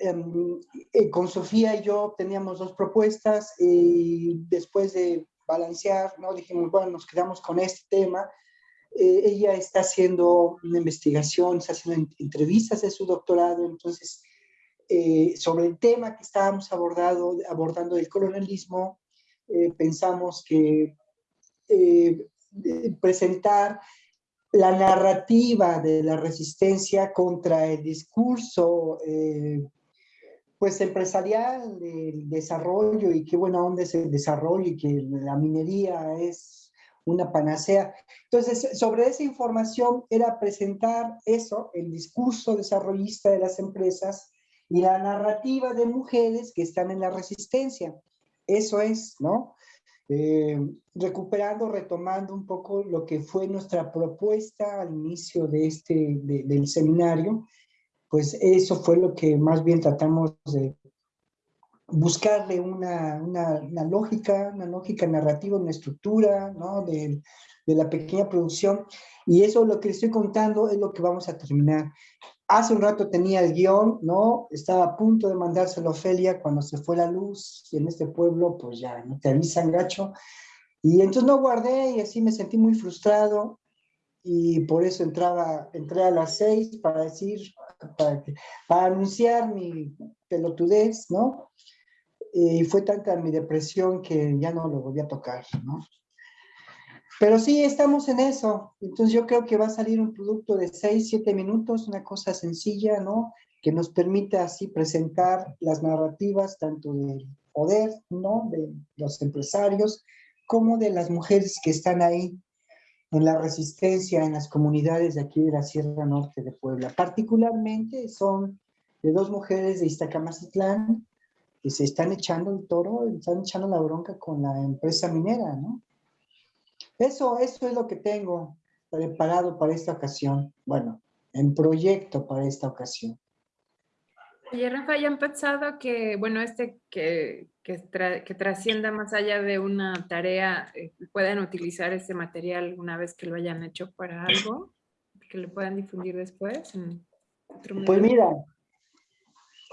em, eh, con Sofía y yo teníamos dos propuestas y después de balancear, ¿no? dijimos, bueno, nos quedamos con este tema. Eh, ella está haciendo una investigación, está haciendo entrevistas de su doctorado, entonces, eh, sobre el tema que estábamos abordado, abordando del colonialismo, pensamos que presentar la narrativa de la resistencia contra el discurso eh, pues empresarial del desarrollo y qué buena onda es el desarrollo y que la minería es una panacea. Entonces, sobre esa información era presentar eso, el discurso desarrollista de las empresas y la narrativa de mujeres que están en la resistencia. Eso es, ¿no? Eh, recuperando, retomando un poco lo que fue nuestra propuesta al inicio de este, del seminario, pues eso fue lo que más bien tratamos de buscarle una, una, lógica, una lógica narrativa, una estructura, ¿no? De, de la pequeña producción. Y eso lo que estoy contando es lo que vamos a terminar. Hace un rato tenía el guion, ¿no? Estaba a punto de mandárselo a Ofelia cuando se fue la luz y en este pueblo, pues ya, no te avisan, gacho. Y entonces no guardé y así me sentí muy frustrado y por eso entraba, entré a las seis para decir, para, anunciar mi pelotudez, ¿no? Y fue tanta mi depresión que ya no lo volví a tocar, ¿no? Pero sí, estamos en eso. Entonces yo creo que va a salir un producto de 6, 7 minutos, una cosa sencilla, ¿no? Que nos permita así presentar las narrativas tanto del poder, ¿no? De los empresarios, como de las mujeres que están ahí en la resistencia en las comunidades de aquí de la Sierra Norte de Puebla. Particularmente son de dos mujeres de Iztacamacitlán que se están echando el toro, están echando la bronca con la empresa minera, ¿no? Eso, eso es lo que tengo preparado para esta ocasión. Bueno, en proyecto para esta ocasión. Oye, Rafa, ¿ya han pensado que, bueno, este que, que, trascienda más allá de una tarea, eh, puedan utilizar ese material una vez que lo hayan hecho para algo, que lo puedan difundir después? pues mira,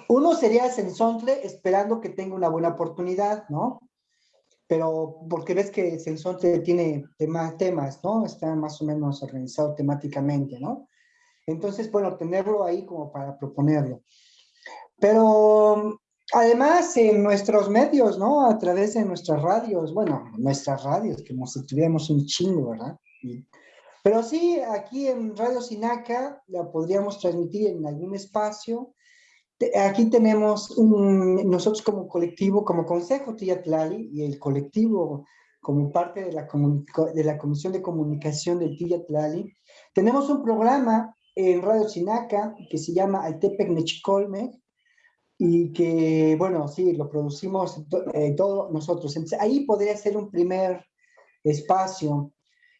uno sería Sensontle esperando que tenga una buena oportunidad, ¿no? pero porque ves que Sensonte tiene temas, temas, ¿no? Está más o menos organizado temáticamente, ¿no? Entonces, bueno, tenerlo ahí como para proponerlo. Pero además en nuestros medios, ¿no? A través de nuestras radios, bueno, nuestras radios, que nos tuviéramos un chingo, ¿verdad? pero sí, aquí en Radio Sinaca la podríamos transmitir en algún espacio, Aquí tenemos nosotros como colectivo, como Consejo Tiyatlali y el colectivo como parte de la, de la Comisión de Comunicación del Tiyatlali, tenemos un programa en Radio Sinaca que se llama Altepec Nechicolme y que, bueno, sí, lo producimos eh, todos nosotros. Entonces, ahí podría ser un primer espacio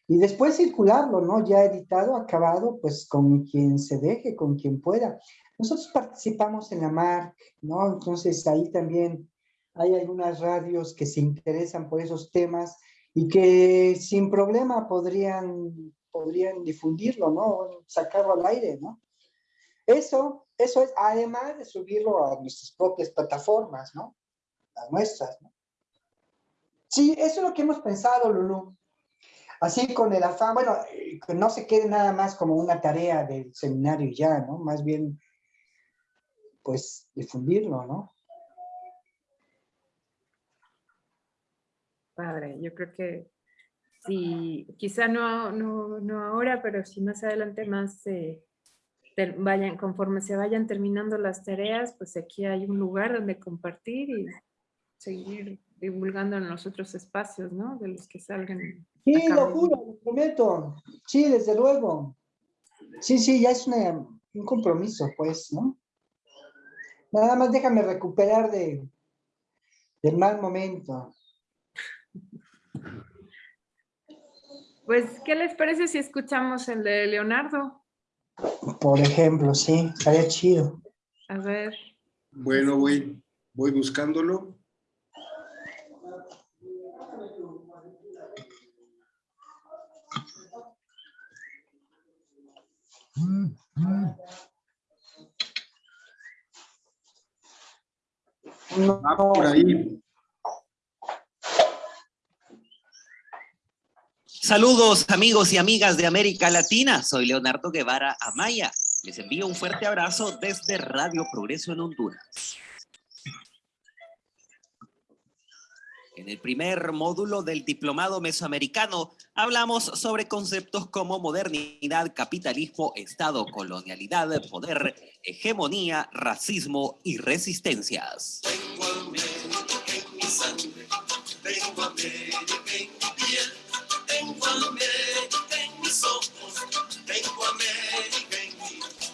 y después circularlo, ¿no? Ya editado, acabado, pues con quien se deje, con quien pueda. Nosotros participamos en la MARC, ¿no? Entonces ahí también hay algunas radios que se interesan por esos temas y que sin problema podrían, podrían difundirlo, ¿no? Sacarlo al aire, ¿no? Eso, eso es, además de subirlo a nuestras propias plataformas, ¿no? Las nuestras, ¿no? Sí, eso es lo que hemos pensado, Lulu. Así con el afán, bueno, eh, que no se quede nada más como una tarea del seminario ya, ¿no? Más bien pues difundirlo, ¿no? Padre, yo creo que si, quizá no, no, no ahora, pero si más adelante más vayan, conforme se vayan terminando las tareas, pues aquí hay un lugar donde compartir y seguir divulgando en los otros espacios, ¿no? De los que salgan. Sí, lo juro, lo prometo. Sí, desde luego. Sí, sí, ya es un compromiso, pues, ¿no? Nada más déjame recuperar de, del mal momento. Pues, ¿qué les parece si escuchamos el de Leonardo? Por ejemplo, sí, estaría chido. A ver. Bueno, voy, voy buscándolo. Va por ahí. Saludos amigos y amigas de América Latina, soy Leonardo Guevara Amaya. Les envío un fuerte abrazo desde Radio Progreso en Honduras. En el primer módulo del Diplomado Mesoamericano hablamos sobre conceptos como modernidad, capitalismo, Estado, colonialidad, poder, hegemonía, racismo y resistencias.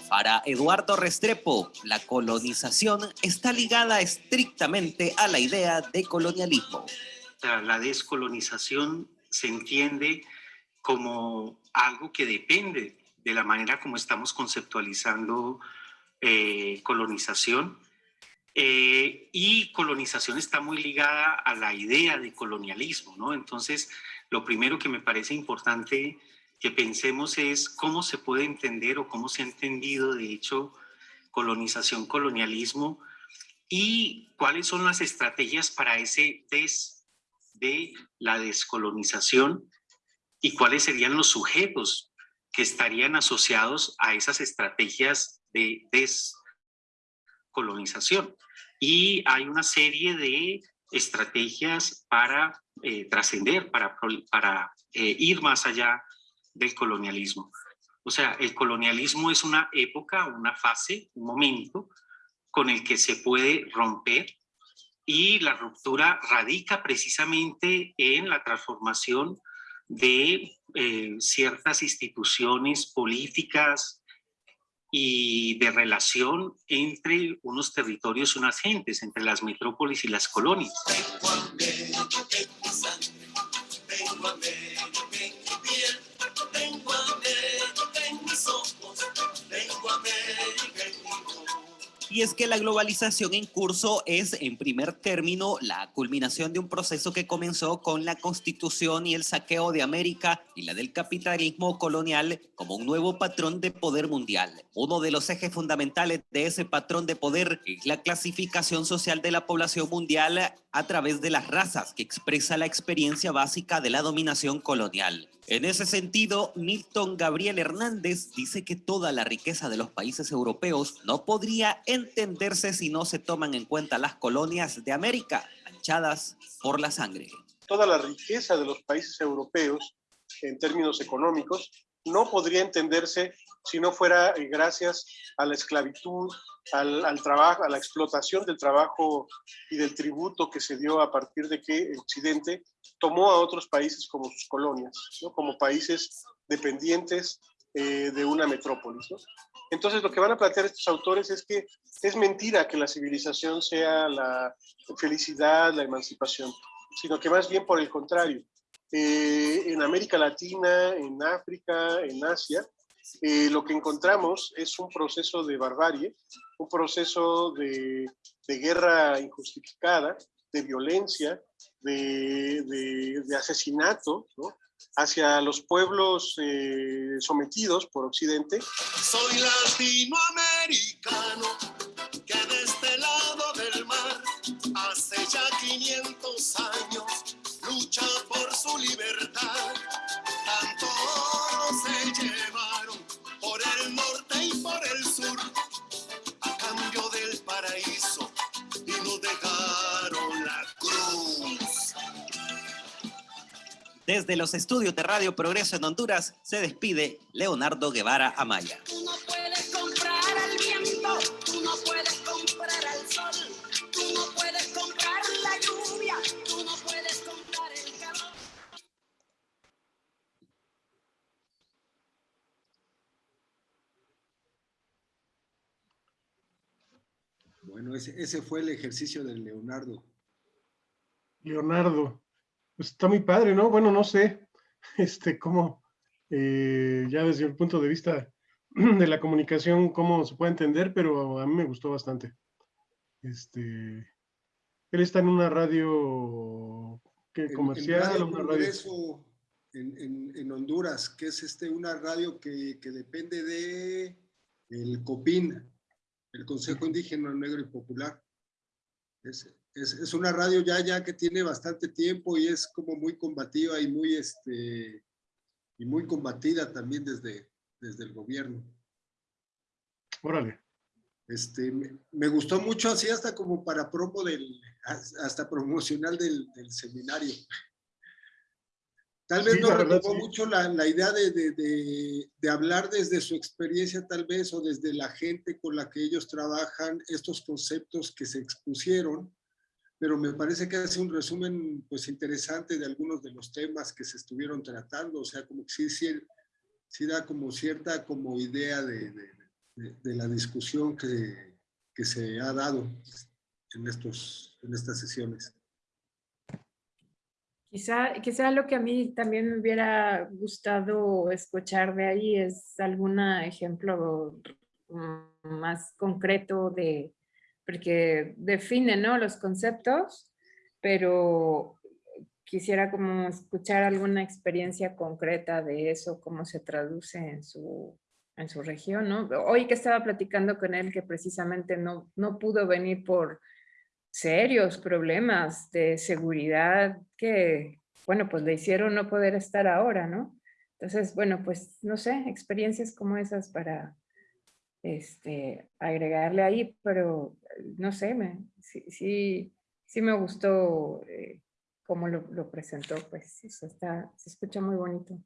Para Eduardo Restrepo, la colonización está ligada estrictamente a la idea de colonialismo. La descolonización se entiende como algo que depende de la manera como estamos conceptualizando eh, colonización. Eh, y colonización está muy ligada a la idea de colonialismo, ¿no? Entonces, lo primero que me parece importante que pensemos es cómo se puede entender o cómo se ha entendido, de hecho, colonización, colonialismo y cuáles son las estrategias para ese des de la descolonización y cuáles serían los sujetos que estarían asociados a esas estrategias de descolonización. Y hay una serie de estrategias para eh, trascender, para, eh, ir más allá del colonialismo. O sea, el colonialismo es una época, una fase, un momento con el que se puede romper y la ruptura radica precisamente en la transformación de eh, ciertas instituciones políticas y de relación entre unos territorios y unas gentes, entre las metrópolis y las colonias. Y es que la globalización en curso es, en primer término, la culminación de un proceso que comenzó con la constitución y el saqueo de América y la del capitalismo colonial como un nuevo patrón de poder mundial. Uno de los ejes fundamentales de ese patrón de poder es la clasificación social de la población mundial a través de las razas, que expresa la experiencia básica de la dominación colonial. En ese sentido, Milton Gabriel Hernández dice que toda la riqueza de los países europeos no podría entenderse si no se toman en cuenta las colonias de América, manchadas por la sangre. Toda la riqueza de los países europeos, en términos económicos, no podría entenderse si no fuera eh, gracias a la esclavitud, al, trabajo, a la explotación del trabajo y del tributo que se dio a partir de que Occidente tomó a otros países como sus colonias, ¿no? como países dependientes eh, de una metrópolis. Entonces lo que van a plantear estos autores es que es mentira que la civilización sea la felicidad, la emancipación, sino que más bien por el contrario. Eh, en América Latina, en África, en Asia, eh, lo que encontramos es un proceso de barbarie, un proceso de, guerra injustificada, de violencia, de, asesinato hacia los pueblos eh, sometidos por Occidente. Soy latinoamericano que de este lado del mar hace ya 500 años lucha por su libertad. La cruz. Desde los estudios de Radio Progreso en Honduras se despide Leonardo Guevara Amaya. Bueno, ese, ese fue el ejercicio de Leonardo. Leonardo, pues está muy padre, ¿no? Bueno, no sé, este, cómo, eh, ya desde el punto de vista de la comunicación, cómo se puede entender, pero a mí me gustó bastante. Este, él está en una radio ¿qué, comercial, en Radio una radio. En- en Honduras, que es este, una radio que, que depende de el COPIN, el Consejo Indígena Negro y Popular. Es, es, es, una radio ya, ya que tiene bastante tiempo y es como muy combativa y muy, este, y muy combatida también desde, desde el gobierno. Órale. Este, me, me, gustó mucho así hasta como para promo del, hasta promocional del, del seminario. Tal vez sí, no sí. mucho la, la idea de, de, de, de, hablar desde su experiencia tal vez o desde la gente con la que ellos trabajan estos conceptos que se expusieron, pero me parece que hace un resumen pues interesante de algunos de los temas que se estuvieron tratando, o sea, como que sí, sí, sí da como cierta como idea de, de la discusión que, que se ha dado en, estos, en estas sesiones. Quizá, quizá lo que a mí también me hubiera gustado escuchar de ahí es algún ejemplo más concreto de, porque define ¿no? los conceptos, pero quisiera como escuchar alguna experiencia concreta de eso, cómo se traduce en su, en su región, ¿no? Hoy que estaba platicando con él que precisamente no, no pudo venir por serios problemas de seguridad que, bueno, pues le hicieron no poder estar ahora, ¿no? Entonces, bueno, pues no sé, experiencias como esas para este, agregarle ahí, pero no sé, me, sí, sí, sí me gustó eh, cómo lo, lo, presentó, pues está, se escucha muy bonito.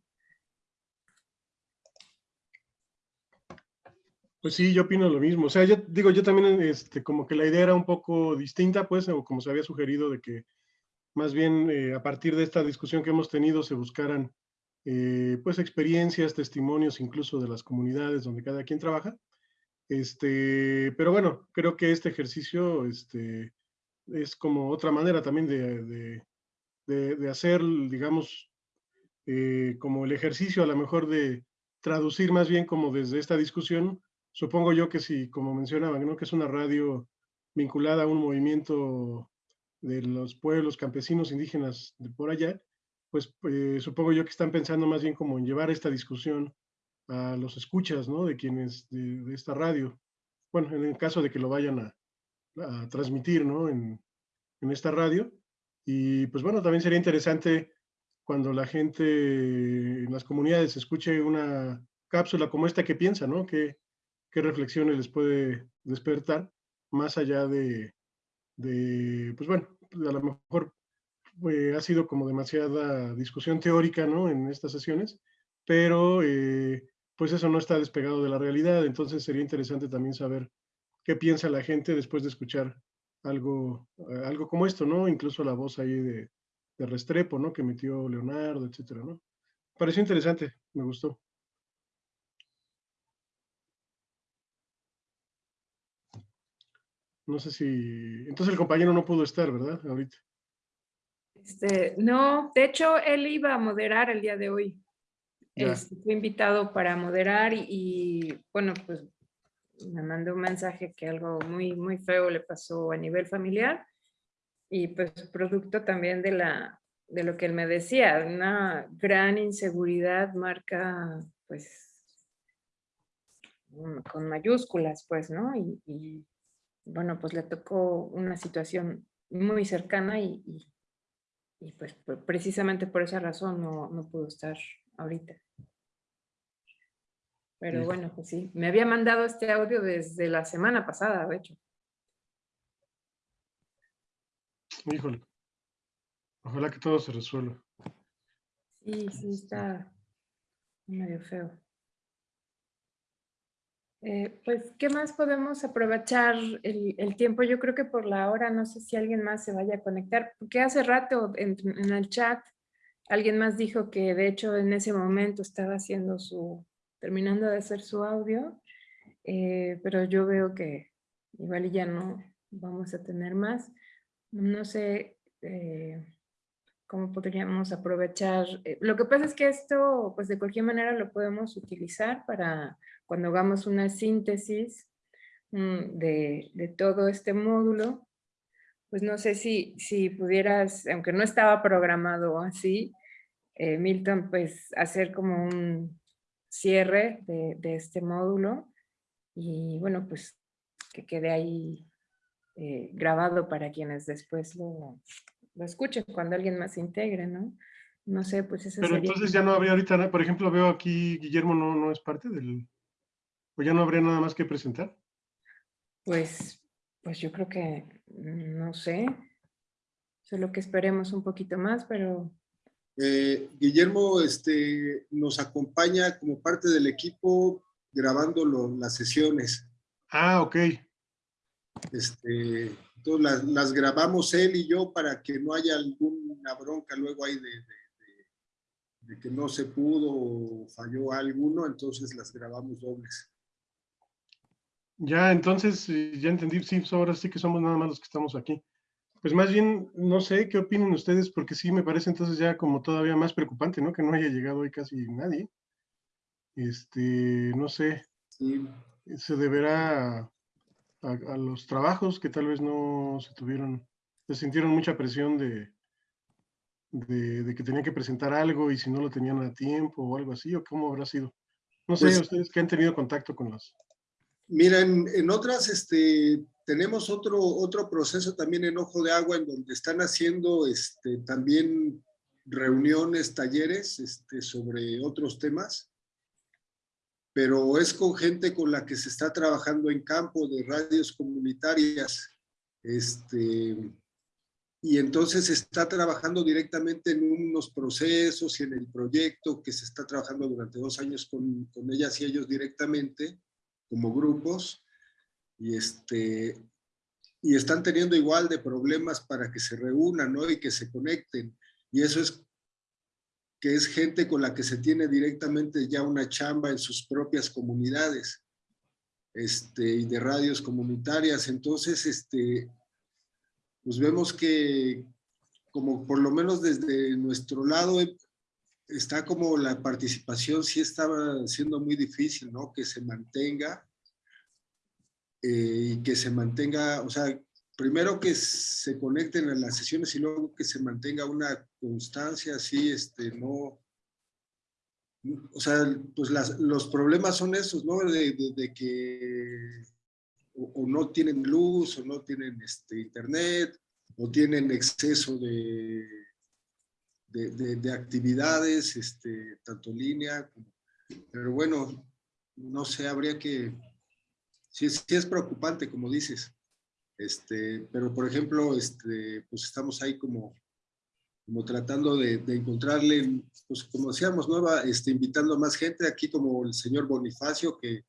Pues sí, yo opino lo mismo. O sea, yo digo, yo también, este, como que la idea era un poco distinta, pues, o como se había sugerido, de que más bien eh, a partir de esta discusión que hemos tenido se buscaran, eh, pues, experiencias, testimonios, incluso de las comunidades donde cada quien trabaja. Este, pero bueno, creo que este ejercicio, este, es como otra manera también de, de, de, de hacer, digamos, eh, como el ejercicio a lo mejor de traducir más bien como desde esta discusión supongo yo que si, como mencionaban, ¿no? que es una radio vinculada a un movimiento de los pueblos campesinos indígenas de por allá, pues eh, supongo yo que están pensando más bien como en llevar esta discusión a los escuchas, ¿no? De quienes, de, esta radio. Bueno, en el caso de que lo vayan a, transmitir, ¿no? En, en, esta radio. Y pues bueno, también sería interesante cuando la gente en las comunidades escuche una cápsula como esta que piensa, ¿no? Que, qué reflexiones les puede despertar, más allá de, pues bueno, a lo mejor eh, ha sido como demasiada discusión teórica, ¿no? En estas sesiones, pero eh, pues eso no está despegado de la realidad, entonces sería interesante también saber qué piensa la gente después de escuchar algo, eh, algo como esto, ¿no? Incluso la voz ahí de, de Restrepo, ¿no? Que metió Leonardo, etcétera, ¿no? Pareció interesante, me gustó. No sé si... Entonces el compañero no pudo estar, ¿verdad? Ahorita. Este, no, de hecho él iba a moderar el día de hoy. Este, fue invitado para moderar y, y, bueno, pues me mandó un mensaje que algo muy, muy feo le pasó a nivel familiar y pues producto también de, la, de lo que él me decía, una gran inseguridad marca pues con mayúsculas pues, ¿no? Y, y bueno, pues le tocó una situación muy cercana y, y, y pues precisamente por esa razón no, no pudo estar ahorita. Pero bueno, pues sí, me había mandado este audio desde la semana pasada, de hecho. Híjole. Ojalá que todo se resuelva. Sí, sí, está medio feo. Eh, pues, ¿qué más podemos aprovechar el, el, tiempo? Yo creo que por la hora, no sé si alguien más se vaya a conectar, porque hace rato en, en, el chat alguien más dijo que de hecho en ese momento estaba haciendo su, terminando de hacer su audio, eh, pero yo veo que igual ya no vamos a tener más. No sé eh, cómo podríamos aprovechar. Eh, lo que pasa es que esto, pues de cualquier manera lo podemos utilizar para cuando hagamos una síntesis mm, de, de, todo este módulo, pues no sé si, si pudieras, aunque no estaba programado así, eh, Milton, pues hacer como un cierre de, de, este módulo y bueno, pues que quede ahí eh, grabado para quienes después lo, lo escuchen, cuando alguien más se integre, ¿no? No sé, pues eso Pero sería... entonces ya no habría ahorita, nada, por ejemplo, veo aquí Guillermo no, no es parte del... ¿O ya no habría nada más que presentar? Pues, pues yo creo que, mm, no sé, solo que esperemos un poquito más, pero Eh, Guillermo este, nos acompaña como parte del equipo grabando lo- las sesiones. Ah, ok. Este, entonces las, las grabamos él y yo para que no haya alguna bronca luego ahí de, de- de- de que no se pudo o falló alguno, entonces las grabamos dobles. Ya, entonces, eh, ya entendí, sí, pues ahora sí que somos nada más los que estamos aquí. Pues más bien, no sé, ¿qué opinan ustedes? Porque sí me parece entonces ya como todavía más preocupante, ¿no? Que no haya llegado hoy casi nadie. Este, no sé, Sí, se deberá a, a los trabajos que tal vez no se tuvieron, se sintieron mucha presión de, de, de que tenían que presentar algo y si no lo tenían a tiempo o algo así, o cómo habrá sido. No sé, Pues- ustedes que han tenido contacto con los... Mira, en, en otras, este, tenemos otro, otro proceso también en Ojo de Agua, en donde están haciendo este, también reuniones, talleres este, sobre otros temas, pero es con gente con la que se está trabajando en campo de radios comunitarias. Este, y entonces se está trabajando directamente en unos procesos y en el proyecto que se está trabajando durante dos años con, con ellas y ellos directamente como grupos y este y están teniendo igual de problemas para que se reúnan ¿no? y que se conecten y eso es que es gente con la que se tiene directamente ya una chamba en sus propias comunidades este, y de radios comunitarias entonces este pues vemos que como por lo menos desde nuestro lado eh, está como la participación sí estaba siendo muy difícil, ¿no? Que se mantenga eh, y que se mantenga, o sea, primero que se conecten a las sesiones y luego que se mantenga una constancia así, este, no, o sea, pues las- los problemas son esos, ¿no? De, de- que o, no tienen luz o no tienen este, internet o tienen exceso de, de, de- de actividades, este, tanto línea, pero bueno, no sé, habría que, sí, sí es preocupante, como dices, este, pero por ejemplo, este, pues estamos ahí como, tratando de, de encontrarle, pues como decíamos, nueva, este, invitando a más gente, aquí como el señor Bonifacio, que,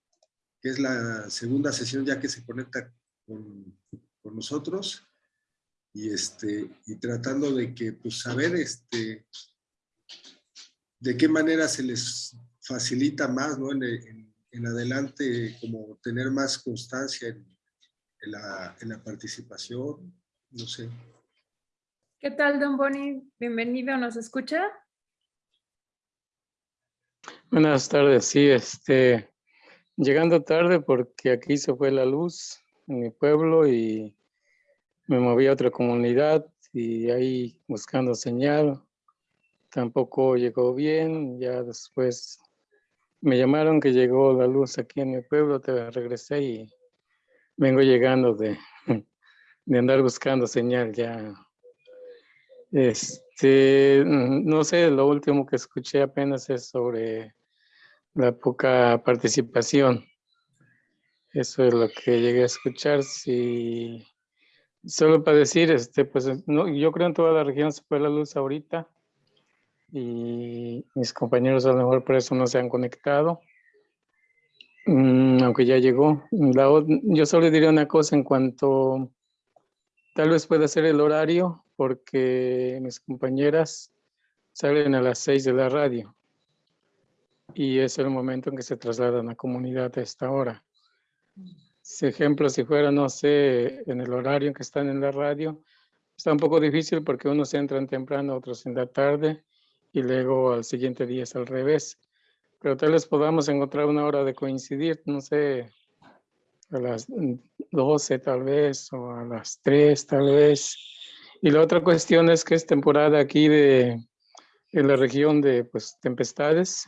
que es la segunda sesión ya que se conecta con, con nosotros, y este y tratando de que pues saber este de qué manera se les facilita más no en, en- en adelante como tener más constancia en, en la, en la participación no sé ¿Qué tal, don Boni? Bienvenido, ¿nos escucha? Buenas tardes, sí, este, llegando tarde porque aquí se fue la luz en mi pueblo y me moví a otra comunidad y ahí buscando señal. Tampoco llegó bien, ya después me llamaron que llegó la luz aquí en mi pueblo, te regresé y vengo llegando de, de andar buscando señal ya. Este, no sé, lo último que escuché apenas es sobre la poca participación. Eso es lo que llegué a escuchar. Si solo para decir, este, pues no, yo creo en toda la región se fue la luz ahorita y mis compañeros a lo mejor por eso no se han conectado, mm, aunque ya llegó. La yo solo diría una cosa en cuanto tal vez pueda ser el horario, porque mis compañeras salen a las 6 de la radio y es el momento en que se trasladan a comunidad a esta hora. Si ejemplo, si fuera, no sé, en el horario en que están en la radio, está un poco difícil porque unos entran temprano, otros en la tarde y luego al siguiente día es al revés. Pero tal vez podamos encontrar una hora de coincidir, no sé, a las 12 tal vez o a las 3 tal vez. Y la otra cuestión es que es temporada aquí de, en la región de pues, tempestades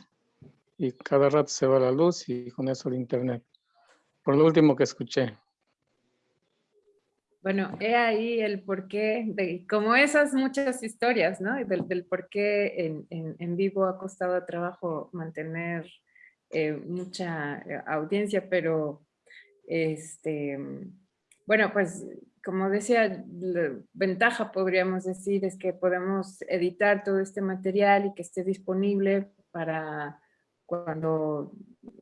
y cada rato se va la luz y con eso el internet. Por lo último que escuché. Bueno, he ahí el porqué, de, como esas muchas historias, ¿no? Del, del por qué en, vivo ha costado trabajo mantener eh, mucha eh, audiencia, pero este, bueno, pues como decía, la ventaja podríamos decir es que podemos editar todo este material y que esté disponible para cuando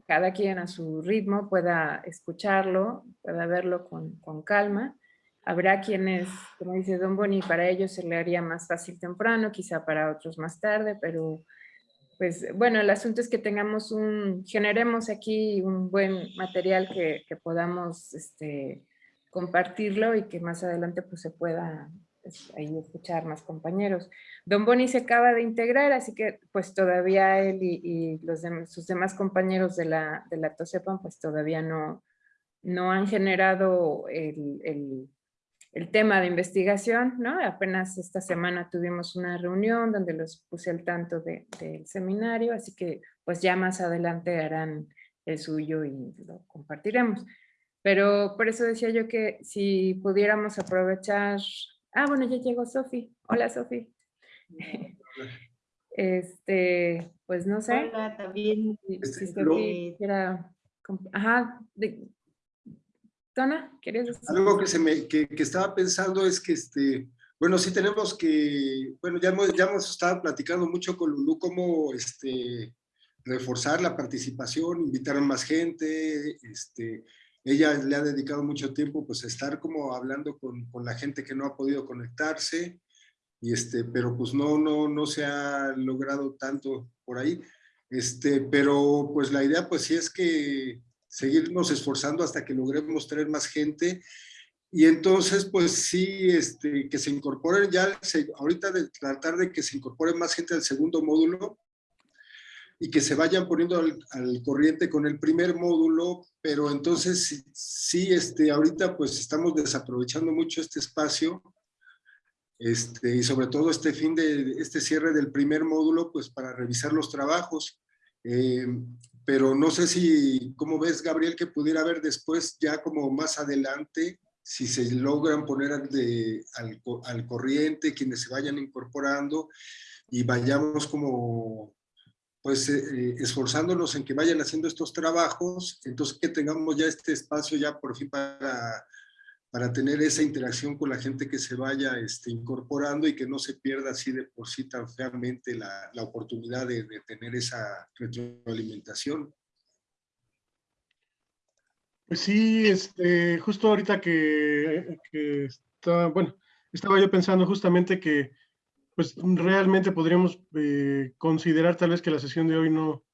cada quien a su ritmo pueda escucharlo, pueda verlo con, con calma. Habrá quienes, como dice Don Boni, para ellos se le haría más fácil temprano, quizá para otros más tarde, pero pues bueno, el asunto es que tengamos un, generemos aquí un buen material que, que podamos este, compartirlo y que más adelante pues se pueda pues, ahí escuchar más compañeros. Don Boni se acaba de integrar, así que pues todavía él y, los sus demás compañeros de la, de la TOSEPAN pues todavía no, no han generado el el tema de investigación, ¿no? Apenas esta semana tuvimos una reunión donde los puse al tanto del seminario, así que pues ya más adelante harán el suyo y lo compartiremos. Pero por eso decía yo que si pudiéramos aprovechar... Ah, bueno, ya llegó Sofi. Hola, Sofi. Este, pues no sé. Hola, también. Si, si Sofi quisiera... Ajá, de, Tona, ¿quieres decir? Algo que, se me, que, que, estaba pensando es que, este, bueno, sí tenemos que, bueno, ya hemos, ya hemos estado platicando mucho con Lulú cómo este, reforzar la participación, invitar a más gente, este, ella le ha dedicado mucho tiempo pues a estar como hablando con, con la gente que no ha podido conectarse, y este, pero pues no, no, no se ha logrado tanto por ahí. Este, pero pues la idea pues sí es que seguirnos esforzando hasta que logremos tener más gente. Y entonces, pues sí, este, que se incorporen ya, ahorita de tratar de que se incorpore más gente al segundo módulo y que se vayan poniendo al, al corriente con el primer módulo, pero entonces sí, este, ahorita pues estamos desaprovechando mucho este espacio este, y sobre todo este fin de, este cierre del primer módulo, pues para revisar los trabajos. Eh, pero no sé si, ¿cómo ves, Gabriel, que pudiera haber después, ya como más adelante, si se logran poner de, al, al, corriente, quienes se vayan incorporando y vayamos como, pues, eh, esforzándonos en que vayan haciendo estos trabajos, entonces que tengamos ya este espacio ya por fin para para tener esa interacción con la gente que se vaya este, incorporando y que no se pierda así de por sí tan feamente la, la oportunidad de, de, tener esa retroalimentación. Pues sí, este, justo ahorita que, que estaba, bueno, estaba yo pensando justamente que pues realmente podríamos eh, considerar tal vez que la sesión de hoy no,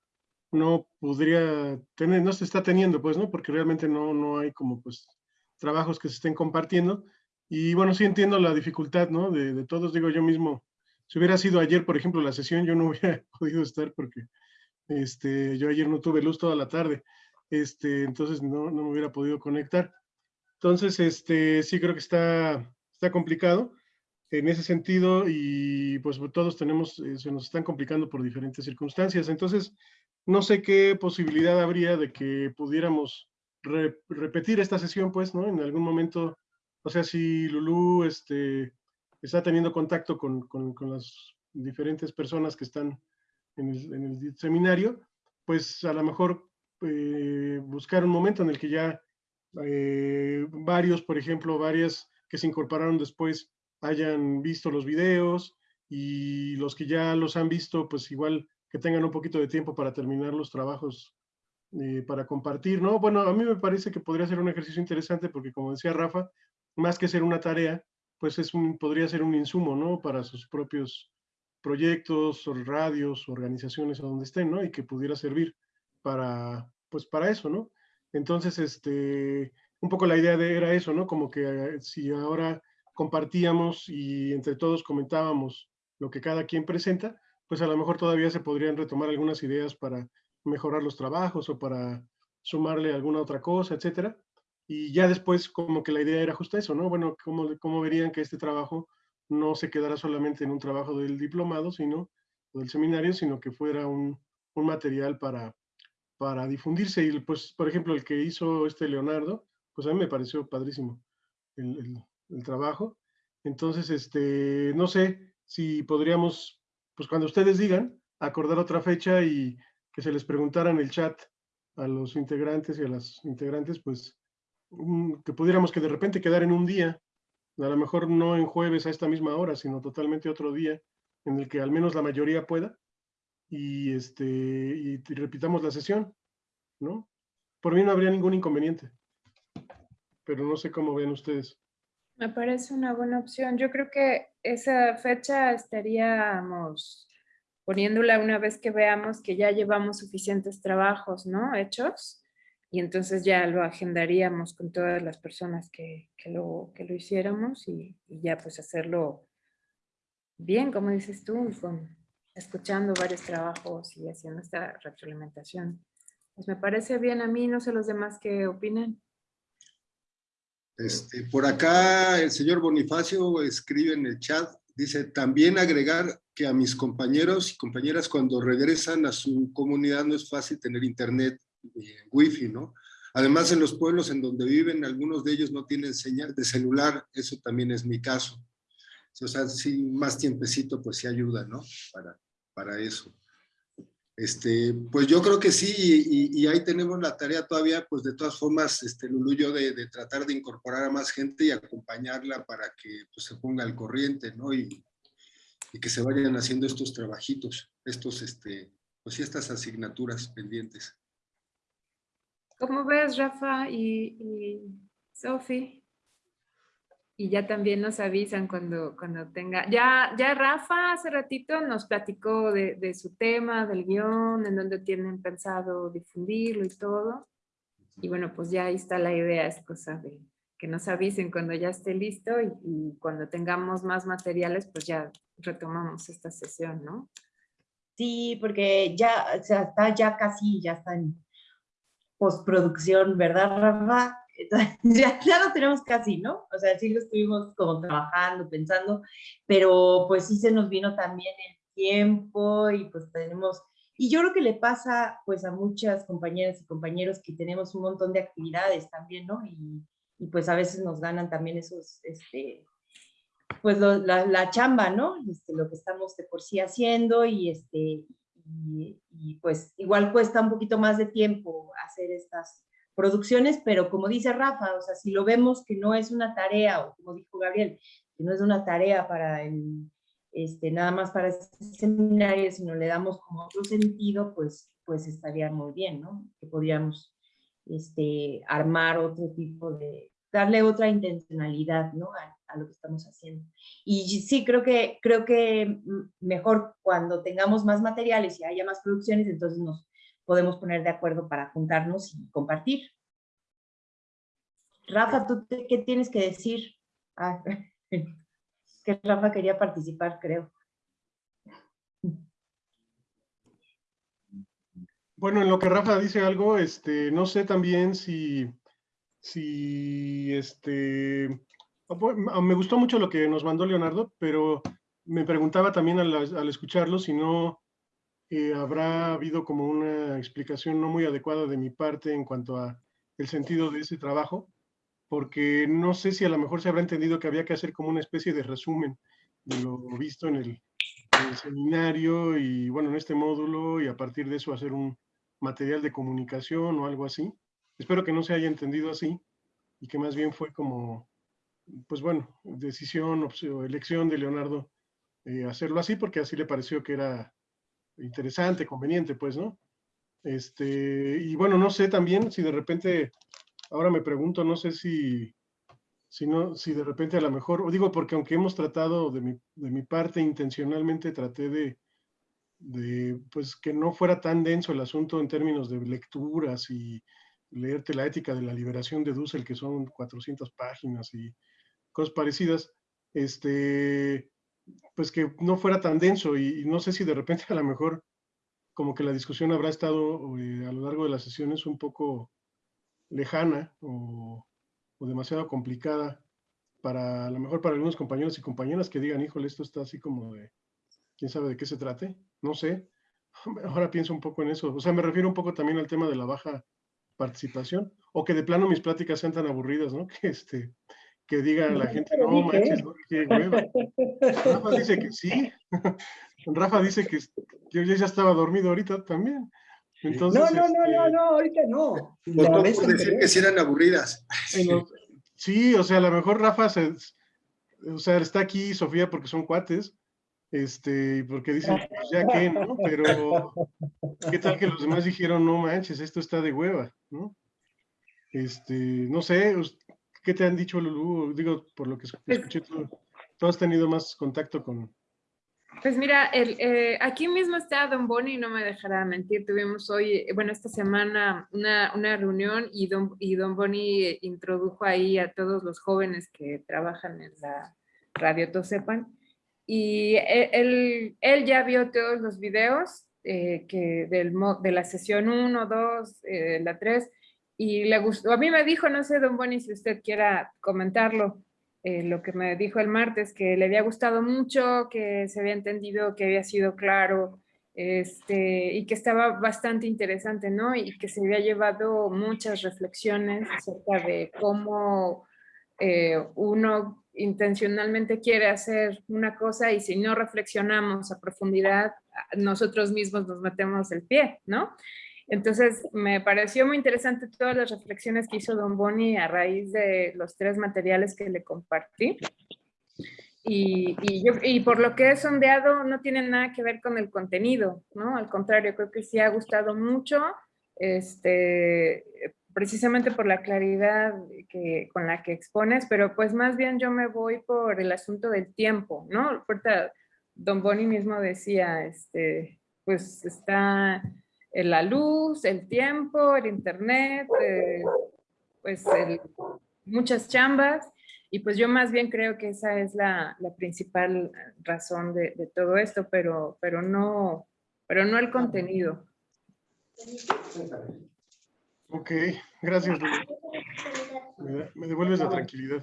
no podría tener, no se está teniendo, pues, ¿no? Porque realmente no, no hay como, pues, trabajos que se estén compartiendo. Y bueno, sí entiendo la dificultad, ¿no? De, de, todos, digo yo mismo, si hubiera sido ayer, por ejemplo, la sesión, yo no hubiera podido estar porque este, yo ayer no tuve luz toda la tarde, este, entonces no, no me hubiera podido conectar. Entonces, este, sí creo que está, está complicado en ese sentido y pues todos tenemos, eh, se nos están complicando por diferentes circunstancias. Entonces, no sé qué posibilidad habría de que pudiéramos re, repetir esta sesión, pues, ¿no? En algún momento, o sea, si Lulú este, está teniendo contacto con, con, las diferentes personas que están en el, en el seminario, pues a lo mejor eh, buscar un momento en el que ya eh, varios, por ejemplo, varias que se incorporaron después hayan visto los videos y los que ya los han visto, pues igual que tengan un poquito de tiempo para terminar los trabajos eh, para compartir, ¿no? Bueno, a mí me parece que podría ser un ejercicio interesante porque, como decía Rafa, más que ser una tarea, pues es podría ser un insumo, ¿no? Para sus propios proyectos, radios, organizaciones, o donde estén, ¿no? Y que pudiera servir para, pues para eso, ¿no? Entonces, este, un poco la idea de, era eso, ¿no? Como que eh, si ahora compartíamos y entre todos comentábamos lo que cada quien presenta, pues a lo mejor todavía se podrían retomar algunas ideas para mejorar los trabajos o para sumarle alguna otra cosa, etcétera. Y ya después como que la idea era justo eso, ¿no? Bueno, ¿cómo, cómo verían que este trabajo no se quedara solamente en un trabajo del diplomado, sino del seminario, sino que fuera un, un material para, para difundirse. Y pues, por ejemplo, el que hizo este Leonardo, pues a mí me pareció padrísimo. El, el, el trabajo. Entonces, este, no sé si podríamos, pues cuando ustedes digan, acordar otra fecha y que se les preguntara en el chat a los integrantes y a las integrantes, pues un- que pudiéramos que de repente quedar en un día, a lo mejor no en jueves a esta misma hora, sino totalmente otro día, en el que al menos la mayoría pueda, y, este, y, y repitamos la sesión, ¿no? Por mí no habría ningún inconveniente, pero no sé cómo ven ustedes. Me parece una buena opción. Yo creo que esa fecha estaríamos poniéndola una vez que veamos que ya llevamos suficientes trabajos, ¿no? Hechos. Y entonces ya lo agendaríamos con todas las personas que, que lo, que lo hiciéramos y, ya pues hacerlo bien, como dices tú, con, escuchando varios trabajos y haciendo esta retroalimentación. Pues me parece bien a mí, no sé los demás qué opinan. Este, por acá el señor Bonifacio escribe en el chat, dice, también agregar que a mis compañeros y compañeras cuando regresan a su comunidad no es fácil tener internet, eh, wifi, ¿no? Además en los pueblos en donde viven, algunos de ellos no tienen señal de celular, eso también es mi caso. O sea, sí, más tiempecito pues sí ayuda, ¿no? Para, para eso. Este, pues yo creo que sí, y, y ahí tenemos la tarea todavía, pues de todas formas, este, Lulu, yo de, de tratar de incorporar a más gente y acompañarla para que pues, se ponga al corriente, ¿no? Y, y que se vayan haciendo estos trabajitos, estos, este, pues estas asignaturas pendientes. ¿Cómo ves, Rafa y, y Sofi? Y ya también nos avisan cuando, cuando tenga... Ya, ya Rafa hace ratito nos platicó de, de su tema, del guion, en donde tienen pensado difundirlo y todo. Y bueno, pues ya ahí está la idea, es cosa de que nos avisen cuando ya esté listo y, y cuando tengamos más materiales, pues ya retomamos esta sesión, ¿no? Sí, porque ya, está ya casi, ya está en postproducción, ¿verdad, Rafa? Ya, ya lo tenemos casi, ¿no? O sea, sí lo estuvimos como trabajando, pensando, pero pues sí se nos vino también el tiempo y pues tenemos, y yo creo que le pasa pues a muchas compañeras y compañeros que tenemos un montón de actividades también, ¿no? Y, y pues a veces nos ganan también esos, este, pues la, chamba, ¿no? Este, lo que estamos de por sí haciendo y este, y, pues igual cuesta un poquito más de tiempo hacer estas producciones, pero como dice Rafa, o sea, si lo vemos que no es una tarea, o como dijo Gabriel, que no es una tarea para este, nada más para este seminario, sino le damos como otro sentido, pues, pues estaría muy bien, ¿no? Que podríamos este, armar otro tipo de, darle otra intencionalidad, ¿no? A, lo que estamos haciendo. Y sí, creo que, creo que mejor cuando tengamos más materiales y haya más producciones, entonces nos podemos poner de acuerdo para juntarnos y compartir. Rafa, ¿tú qué tienes que decir? Ah, que Rafa quería participar, creo. Bueno, en lo que Rafa dice algo, este, no sé también si, si, este, ah, bu- ah, me gustó mucho lo que nos mandó Leonardo, pero me preguntaba también al, escucharlo si no eh, habrá habido como una explicación no muy adecuada de mi parte en cuanto a el sentido de ese trabajo, porque no sé si a lo mejor se habrá entendido que había que hacer como una especie de resumen de lo visto en el seminario y bueno, en este módulo y a partir de eso hacer un material de comunicación o algo así. Espero que no se haya entendido así y que más bien fue como, pues bueno, decisión opción- elección de Leonardo eh, hacerlo así porque así le pareció que era interesante, conveniente, pues, ¿no? Este, y bueno, no sé también si de repente, ahora me pregunto, no sé si, si, no, si de repente a lo mejor, o digo porque aunque hemos tratado de mi, de mi parte intencionalmente, traté de, de, pues que no fuera tan denso el asunto en términos de lecturas y leerte la ética de la liberación de Dussel, que son 400 páginas y cosas parecidas, este, pues que no fuera tan denso. Y, y no sé si de repente a lo mejor como que la discusión habrá estado eh, a lo largo de las sesiones un poco lejana o, o demasiado complicada para a lo mejor para algunos compañeros y compañeras que digan, híjole, esto está así como de, quién sabe de qué se trate, no sé. Ahora pienso un poco en eso, o sea, me refiero un poco también al tema de la baja participación, o que de plano mis pláticas sean tan aburridas, ¿no? Que, este, que diga a la No, gente, no manches, ¿no? qué hueva. Rafa dice que sí. Rafa dice que, yo ya estaba dormido ahorita también. Entonces, No, no, no, este, no, no, ahorita no. Votó vez por decir que sí eran aburridas. los- sí, o sea, a lo mejor Rafa se, o sea, está aquí Sofía porque son cuates, este, porque dicen, pues ya que, ¿no? Pero, ¿qué tal que los demás dijeron, no manches, esto está de hueva, ¿no? Este, no sé, ¿qué te han dicho, Lulú? Digo, por lo que Pues- escuché, tú, tú has tenido más contacto con... Pues mira, el, eh, aquí mismo está Don Boni, no me dejará mentir. Tuvimos hoy, bueno, esta semana una, una reunión y Don, y Don Boni introdujo ahí a todos los jóvenes que trabajan en la radio Tosepan. Y e- él, él ya vio todos los videos eh, que del, de la sesión 1, 2, eh, la 3, y le gustó. A mí me dijo, no sé, Don Boni, si usted quiera comentarlo, eh, lo que me dijo el martes, que le había gustado mucho, que se había entendido, que había sido claro, este, y que estaba bastante interesante, ¿no? Y que se había llevado muchas reflexiones acerca de cómo eh, uno intencionalmente quiere hacer una cosa y si no reflexionamos a profundidad, nosotros mismos nos metemos el pie, ¿no? Entonces, me pareció muy interesante todas las reflexiones que hizo Don Boni a raíz de los tres materiales que le compartí. Y por lo que he sondeado, no tiene nada que ver con el contenido, ¿no? Al contrario, creo que sí ha gustado mucho, este, precisamente por la claridad que, con la que expones, pero pues más bien yo me voy por el asunto del tiempo, ¿no? Ahorita Don Boni mismo decía, este, pues está la luz, el tiempo, el internet, eh, pues muchas chambas, y pues yo más bien creo que esa es la, la principal razón de, de todo esto, pero, pero, no, pero no el contenido. Ok, gracias. Me, me devuelves la tranquilidad.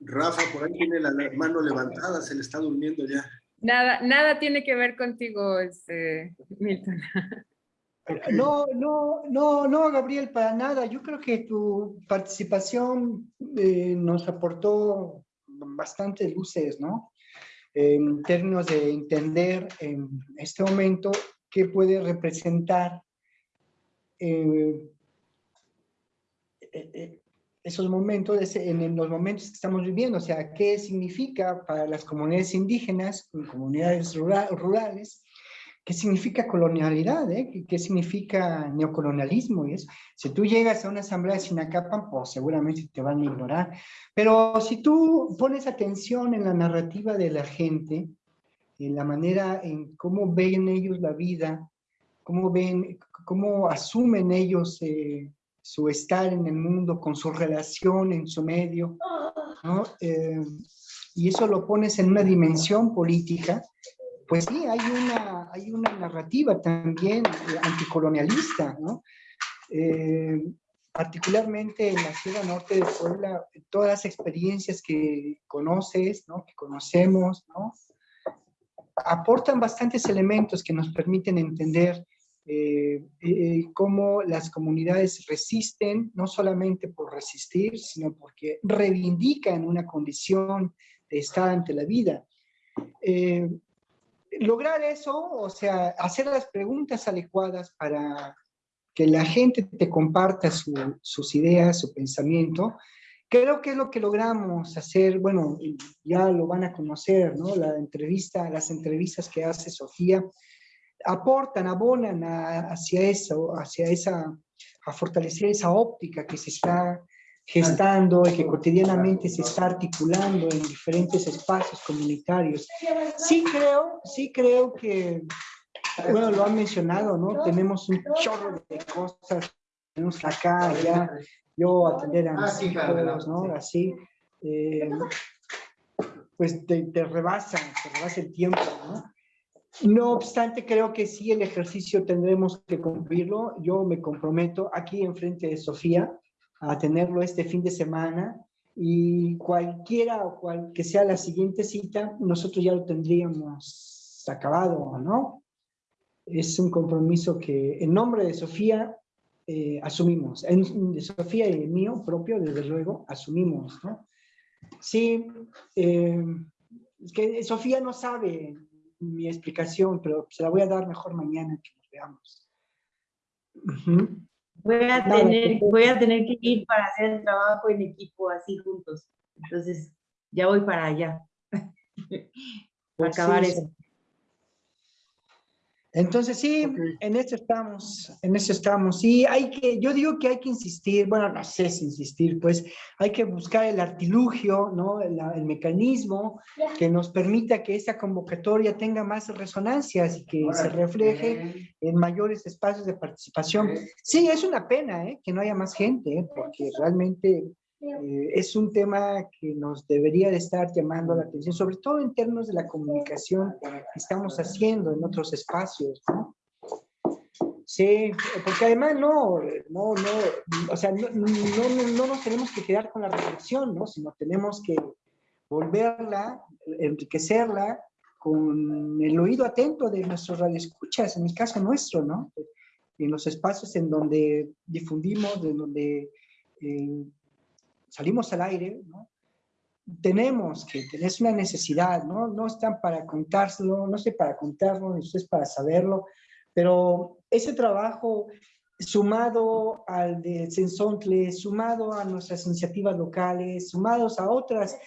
Rafa, por ahí tiene la mano levantada, se le está durmiendo ya. Nada, nada tiene que ver contigo, este, Milton. No, no, no, no, Gabriel, para nada. Yo creo que tu participación eh, nos aportó bastantes luces, ¿no? En términos de entender en este momento qué puede representar eh, esos momentos, en, los momentos que estamos viviendo, o sea, qué significa para las comunidades indígenas, comunidades rura- rurales, qué significa colonialidad, eh? ¿Qué, qué significa neocolonialismo y eso. Si tú llegas a una asamblea de Sinacapan, pues seguramente te van a ignorar. Pero si tú pones atención en la narrativa de la gente, en la manera en cómo ven ellos la vida, cómo ven, cómo asumen ellos eh, su estar en el mundo, con su relación en su medio, ¿no? Eh, y eso lo pones en una dimensión política, pues sí, hay una, hay una narrativa también eh, anticolonialista, ¿no? Eh, particularmente en la Sierra Norte de Puebla, todas las experiencias que conoces, ¿no? que conocemos, ¿no? aportan bastantes elementos que nos permiten entender eh, eh, cómo las comunidades resisten, no solamente por resistir, sino porque reivindican una condición de estar ante la vida. Eh, lograr eso, o sea, hacer las preguntas adecuadas para que la gente te comparta su- sus ideas, su pensamiento, creo que es lo que logramos hacer, bueno, ya lo van a conocer, ¿no? La entrevista, las entrevistas que hace Sofía, aportan, abonan a- hacia eso, hacia esa, a fortalecer esa óptica que se está gestando y que cotidianamente se está articulando en diferentes espacios comunitarios. Sí creo, sí creo que, bueno, lo han mencionado, ¿no? Tenemos un chorro de cosas, tenemos acá, allá, yo atender a mis hijos, ¿no? Así, eh, pues te, te rebasa, te rebasa el tiempo, ¿no? No obstante, creo que sí el ejercicio tendremos que cumplirlo. Yo me comprometo aquí enfrente de Sofía a tenerlo este fin de semana y cualquiera o cual que sea la siguiente cita, nosotros ya lo tendríamos acabado, ¿no? Es un compromiso que en nombre de Sofía eh, asumimos, en, de Sofía y el mío propio, desde luego, asumimos, ¿no? Sí, eh, que Sofía no sabe mi explicación, pero se la voy a dar mejor mañana que nos veamos. Voy a, tener, voy a tener que ir para hacer el trabajo en equipo así juntos. Entonces, ya voy para allá. Pues acabar sí, eso. Entonces sí, en eso estamos, en eso estamos. Sí, hay que, yo digo que hay que insistir, bueno, no sé si insistir, pues hay que buscar el artilugio, ¿no? El, el mecanismo que nos permita que esa convocatoria tenga más resonancias y que se refleje en mayores espacios de participación. Sí, es una pena, ¿eh? Que no haya más gente, ¿eh? Porque realmente eh, es un tema que nos debería de estar llamando la atención, sobre todo en términos de la comunicación que estamos haciendo en otros espacios, ¿no? Sí, porque además no, no, no, o sea, no, no, no, no nos tenemos que quedar con la reflexión, ¿no? Sino tenemos que volverla, enriquecerla con el oído atento de nuestros radioescuchas, en el caso nuestro, ¿no? En los espacios en donde difundimos, en donde eh, salimos al aire, ¿no? Tenemos que, es una necesidad, ¿no? No están para contárselo, no sé para contarlo, ni ustedes para saberlo, pero ese trabajo sumado al de Sensontle, sumado a nuestras iniciativas locales, sumados a otras,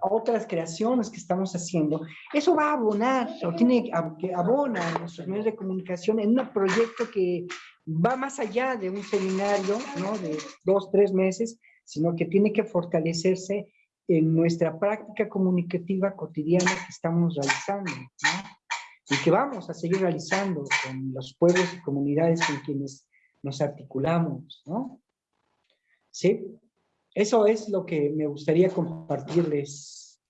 a otras creaciones que estamos haciendo, eso va a abonar, o tiene que abona a nuestros medios de comunicación en un proyecto que va más allá de un seminario, ¿no? De dos, tres meses, sino que tiene que fortalecerse en nuestra práctica comunicativa cotidiana que estamos realizando, y que vamos a seguir realizando con los pueblos y comunidades con quienes nos articulamos, ¿no? Sí, eso es lo que me gustaría compartirles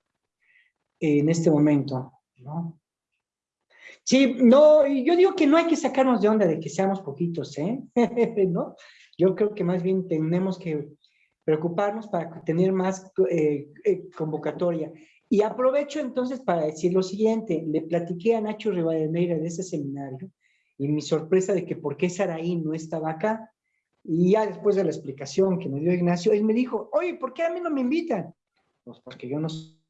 en este momento, ¿no? Sí, no, yo digo que no hay que sacarnos de onda de que seamos poquitos, ¿eh? ¿No? Yo creo que más bien tenemos que preocuparnos para tener más eh, eh, convocatoria. Y aprovecho entonces para decir lo siguiente, le platiqué a Nacho Rivadeneira de ese seminario y mi sorpresa de que por qué Saraí no estaba acá, y ya después de la explicación que me dio Ignacio, él me dijo, oye, ¿por qué a mí no me invitan? Pues porque yo no soy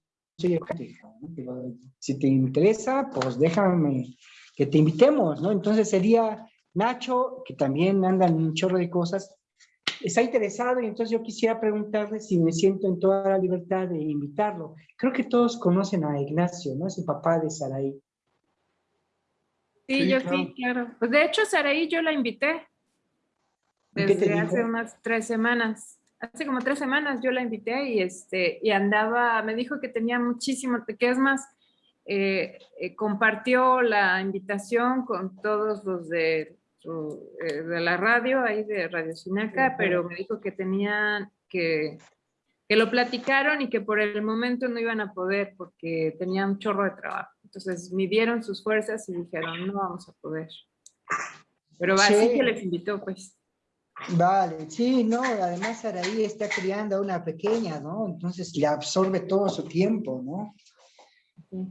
si te interesa, pues déjame que te invitemos, ¿no? Entonces sería Nacho, que también anda en un chorro de cosas, está interesado y entonces yo quisiera preguntarle si me siento en toda la libertad de invitarlo. Creo que todos conocen a Ignacio, ¿no? Es el papá de Saraí. Sí, Sí, yo claro. sí, claro. Pues de hecho, Saraí yo la invité ¿Y qué te desde hace dijo? unas tres semanas. Hace como tres semanas yo la invité y, este, y andaba, me dijo que tenía muchísimo, que es más, eh, eh, compartió la invitación con todos los de, eh, de la radio, ahí de Radio Sinaca, pero me dijo que tenían que, que lo platicaron y que por el momento no iban a poder porque tenían un chorro de trabajo. Entonces midieron sus fuerzas y dijeron, no vamos a poder. Pero va, sí Sí. que les invitó, pues. Vale, sí, no, además Saraí está criando a una pequeña, ¿no? Entonces le absorbe todo su tiempo, ¿no?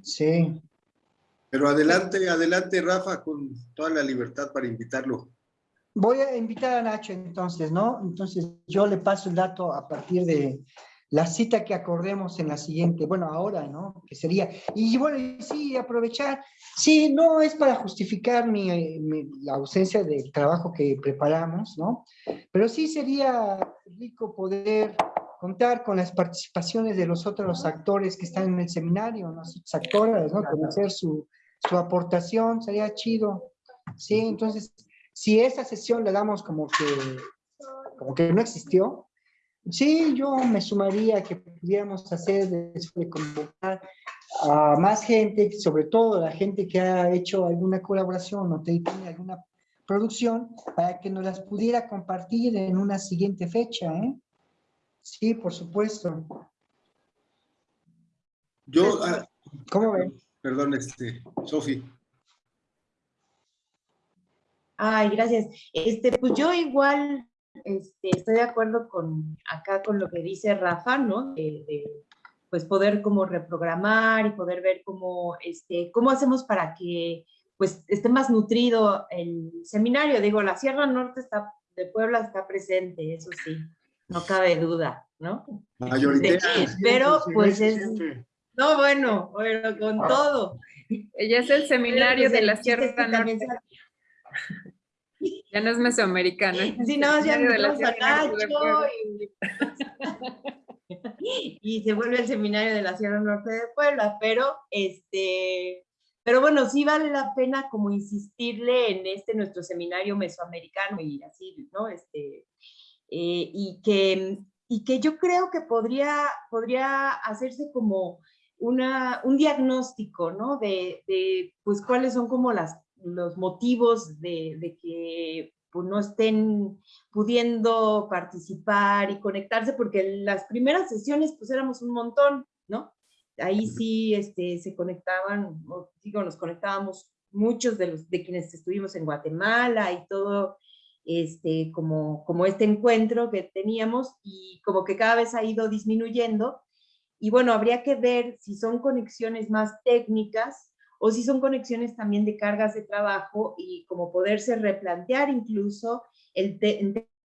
Sí. Pero adelante, adelante, Rafa, con toda la libertad para invitarlo. Voy a invitar a Nacho entonces, ¿no? Entonces yo le paso el dato a partir de la cita que acordemos en la siguiente, bueno, ahora, ¿no? Que sería, y bueno, sí, aprovechar, sí, no es para justificar mi, mi- la ausencia del trabajo que preparamos, ¿no? Pero sí sería rico poder contar con las participaciones de los otros actores que están en el seminario, otras actoras, ¿no? Conocer su, su aportación, sería chido. Sí, entonces, si esa sesión le damos como que, como que no existió, sí, yo me sumaría a que pudiéramos hacer de, de convocar a más gente, sobre todo la gente que ha hecho alguna colaboración o tiene alguna producción, para que nos las pudiera compartir en una siguiente fecha, ¿eh? Sí, por supuesto. Yo, ah, ¿Cómo ven? Perdón, este, Sofi. Ay, gracias. Este, pues yo igual este, estoy de acuerdo con acá con lo que dice Rafa, ¿no? De, de, pues poder como reprogramar y poder ver cómo, este, cómo hacemos para que pues esté más nutrido el seminario. Digo, la Sierra Norte está, de Puebla está presente, eso sí. no cabe duda, ¿no? Mayoritaria. Pero Sí, pues es. No, bueno, bueno, con todo. Ella es el seminario pues, de el la es Sierra Norte. se- Ya no es mesoamericano. es el Sí, no, ya seminario de de Puebla. Nacho y, y se vuelve el seminario de la Sierra Norte de Puebla, pero este, pero bueno, sí vale la pena como insistirle en este nuestro seminario mesoamericano y así, ¿no? Este, eh, y, que, y que yo creo que podría, podría hacerse como una, un diagnóstico, ¿no? De, de, pues cuáles son como las, los motivos de, de que pues, no estén pudiendo participar y conectarse, porque las primeras sesiones pues éramos un montón, ¿no? Ahí sí este, se conectaban, digo, nos conectábamos muchos de, los, de quienes estuvimos en Guatemala y todo, este, como, como este encuentro que teníamos y como que cada vez ha ido disminuyendo. Y bueno, habría que ver si son conexiones más técnicas o si son conexiones también de cargas de trabajo y como poderse replantear incluso el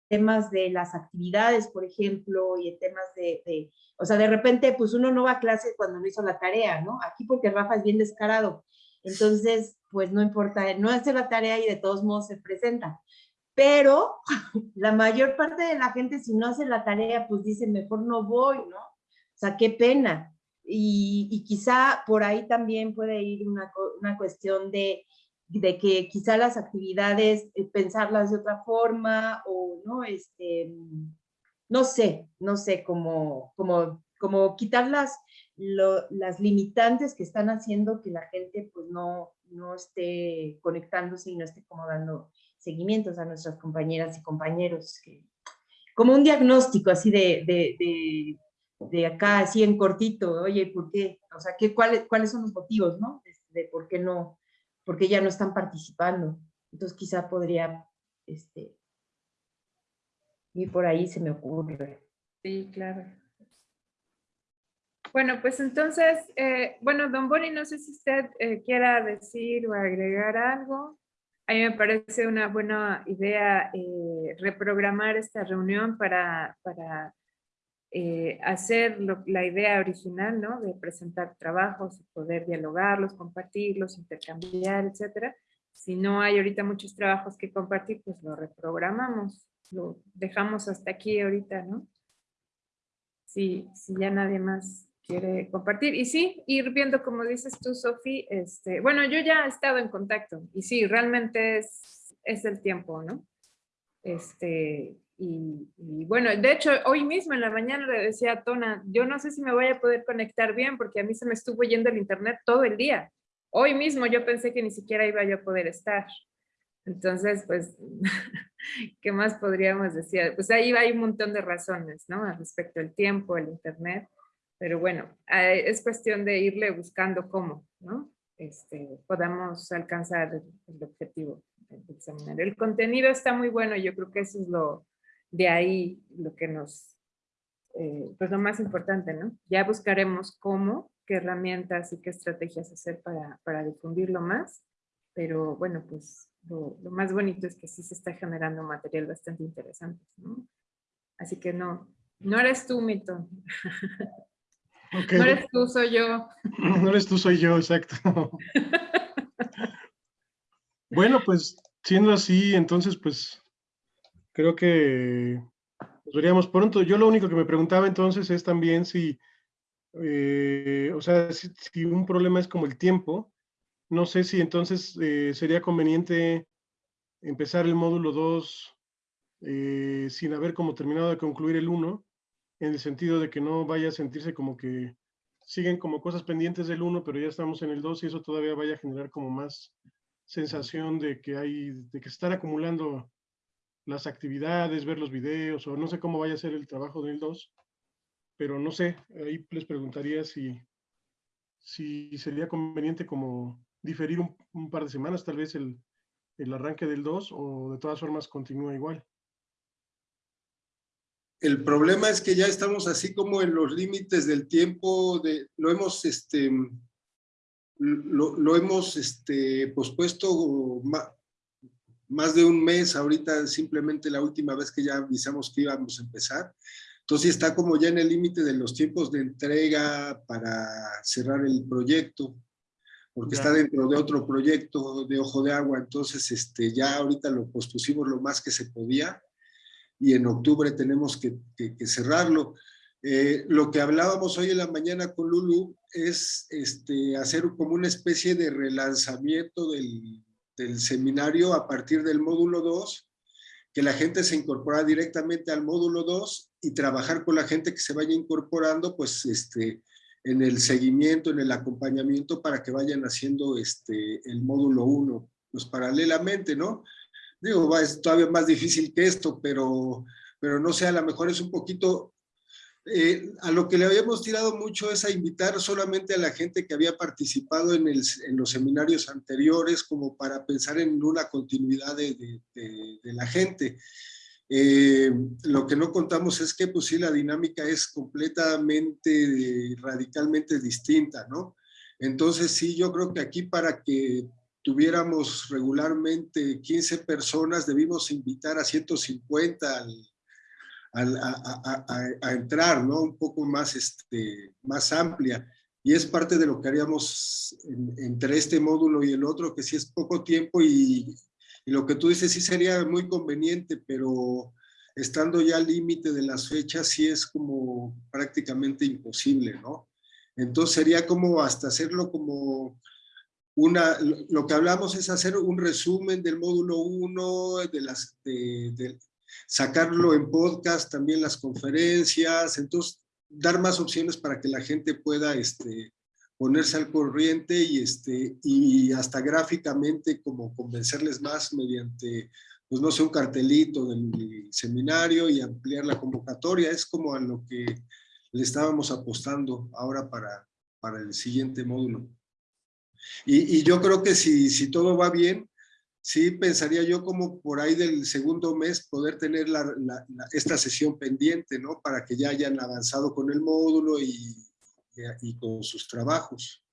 temas de las actividades, por ejemplo, y en temas de, de- o sea, de repente, pues uno no va a clase cuando no hizo la tarea, ¿no? Aquí porque Rafa es bien descarado. Entonces, pues no importa, no hace la tarea y de todos modos se presenta. Pero la mayor parte de la gente, si no hace la tarea, pues dice, mejor no voy, ¿no? O sea, qué pena. Y, y quizá por ahí también puede ir una, una cuestión de, de que quizá las actividades, eh, pensarlas de otra forma o, ¿no? Este, no sé, no sé, como, como, como quitar las, lo- las limitantes que están haciendo que la gente pues no, no esté conectándose y no esté como dando seguimientos a nuestras compañeras y compañeros. Como un diagnóstico así de, de acá, así en cortito, oye, ¿por qué? O sea, ¿qué, cuáles, ¿cuáles son los motivos, no? De, de por qué no, por qué ya no están participando. Entonces quizá podría, este, y por ahí se me ocurre. Sí, claro. Bueno, pues entonces, eh, bueno, don Boni, no sé si usted eh, quiera decir o agregar algo. A mí me parece una buena idea eh, reprogramar esta reunión para, para eh, hacer la idea original, ¿no? De presentar trabajos, poder dialogarlos, compartirlos, intercambiar, etcétera. Si no hay ahorita muchos trabajos que compartir, pues lo reprogramamos, lo dejamos hasta aquí ahorita, ¿no? Si, si ya nadie más quiere compartir. Y sí, ir viendo, como dices tú, Sofi, este, bueno, yo ya he estado en contacto y sí, realmente es, es el tiempo, ¿no? Este, y, y bueno, de hecho, hoy mismo en la mañana le decía a Tona, yo no sé si me voy a poder conectar bien porque a mí se me estuvo yendo el internet todo el día. Hoy mismo yo pensé que ni siquiera iba yo a poder estar. Entonces, pues, ¿qué más podríamos decir? Pues ahí hay un montón de razones, ¿no? Al respecto del tiempo, el internet. Pero bueno, eh, es cuestión de irle buscando cómo, ¿no? Este, podamos alcanzar el objetivo del seminario. El contenido está muy bueno, yo creo que eso es lo, de ahí lo que nos, eh, pues lo más importante, ¿no? Ya buscaremos cómo, qué herramientas y qué estrategias hacer para, para difundirlo más, pero bueno, pues lo, lo más bonito es que sí se está generando material bastante interesante, ¿no? Así que no, no eres tú, Mito. Ok. No eres tú, soy yo. No eres tú, soy yo, exacto. Bueno, pues siendo así, entonces pues creo que nos veríamos pronto. Yo lo único que me preguntaba entonces es también si, eh, o sea, si, un problema es como el tiempo, no sé si entonces eh, sería conveniente empezar el módulo 2 eh, sin haber como terminado de concluir el 1, en el sentido de que no vaya a sentirse como que siguen como cosas pendientes del 1, pero ya estamos en el 2 y eso todavía vaya a generar como más sensación de que hay, de que están acumulando las actividades, ver los videos, o no sé cómo vaya a ser el trabajo del 2, pero no sé, ahí les preguntaría si, si sería conveniente como diferir un, un par de semanas, tal vez el, el arranque del 2, o de todas formas continúa igual. El problema es que ya estamos así como en los límites del tiempo, de, lo hemos, este, lo, lo hemos este, pospuesto más de un mes, ahorita simplemente la última vez que ya avisamos que íbamos a empezar. Entonces está como ya en el límite de los tiempos de entrega para cerrar el proyecto, porque está dentro de otro proyecto de Ojo de Agua, entonces este, ya ahorita lo pospusimos lo más que se podía y en octubre tenemos que, que cerrarlo. Eh, lo que hablábamos hoy en la mañana con Lulu es este, hacer como una especie de relanzamiento del, del seminario a partir del módulo 2, que la gente se incorpora directamente al módulo 2 y trabajar con la gente que se vaya incorporando pues este, en el seguimiento, en el acompañamiento para que vayan haciendo este, el módulo 1, pues paralelamente, ¿no? Digo, es todavía más difícil que esto, pero, pero no sé, a lo mejor es un poquito eh, a lo que le habíamos tirado mucho es a invitar solamente a la gente que había participado en, los seminarios anteriores como para pensar en una continuidad de, la gente. Eh, lo que no contamos es que pues sí, la dinámica es completamente, radicalmente distinta, ¿no? Entonces sí, yo creo que aquí para que tuviéramos regularmente 15 personas, debimos invitar a 150 al, a, entrar, ¿no? Un poco más, este, más amplia. Y es parte de lo que haríamos entre este módulo y el otro, que sí es poco tiempo y, y lo que tú dices sí sería muy conveniente, pero estando ya al límite de las fechas sí es como prácticamente imposible, ¿no? Entonces sería como hasta hacerlo como una, lo que hablamos es hacer un resumen del módulo 1, de, las, de, sacarlo en podcast, también las conferencias, entonces dar más opciones para que la gente pueda este, ponerse al corriente y, este, y hasta gráficamente como convencerles más mediante, pues no sé, un cartelito del seminario y ampliar la convocatoria, es como a lo que le estábamos apostando ahora para, para el siguiente módulo. Y, yo creo que si, si todo va bien, sí pensaría yo como por ahí del segundo mes poder tener esta sesión pendiente, ¿no? Para que ya hayan avanzado con el módulo y, con sus trabajos.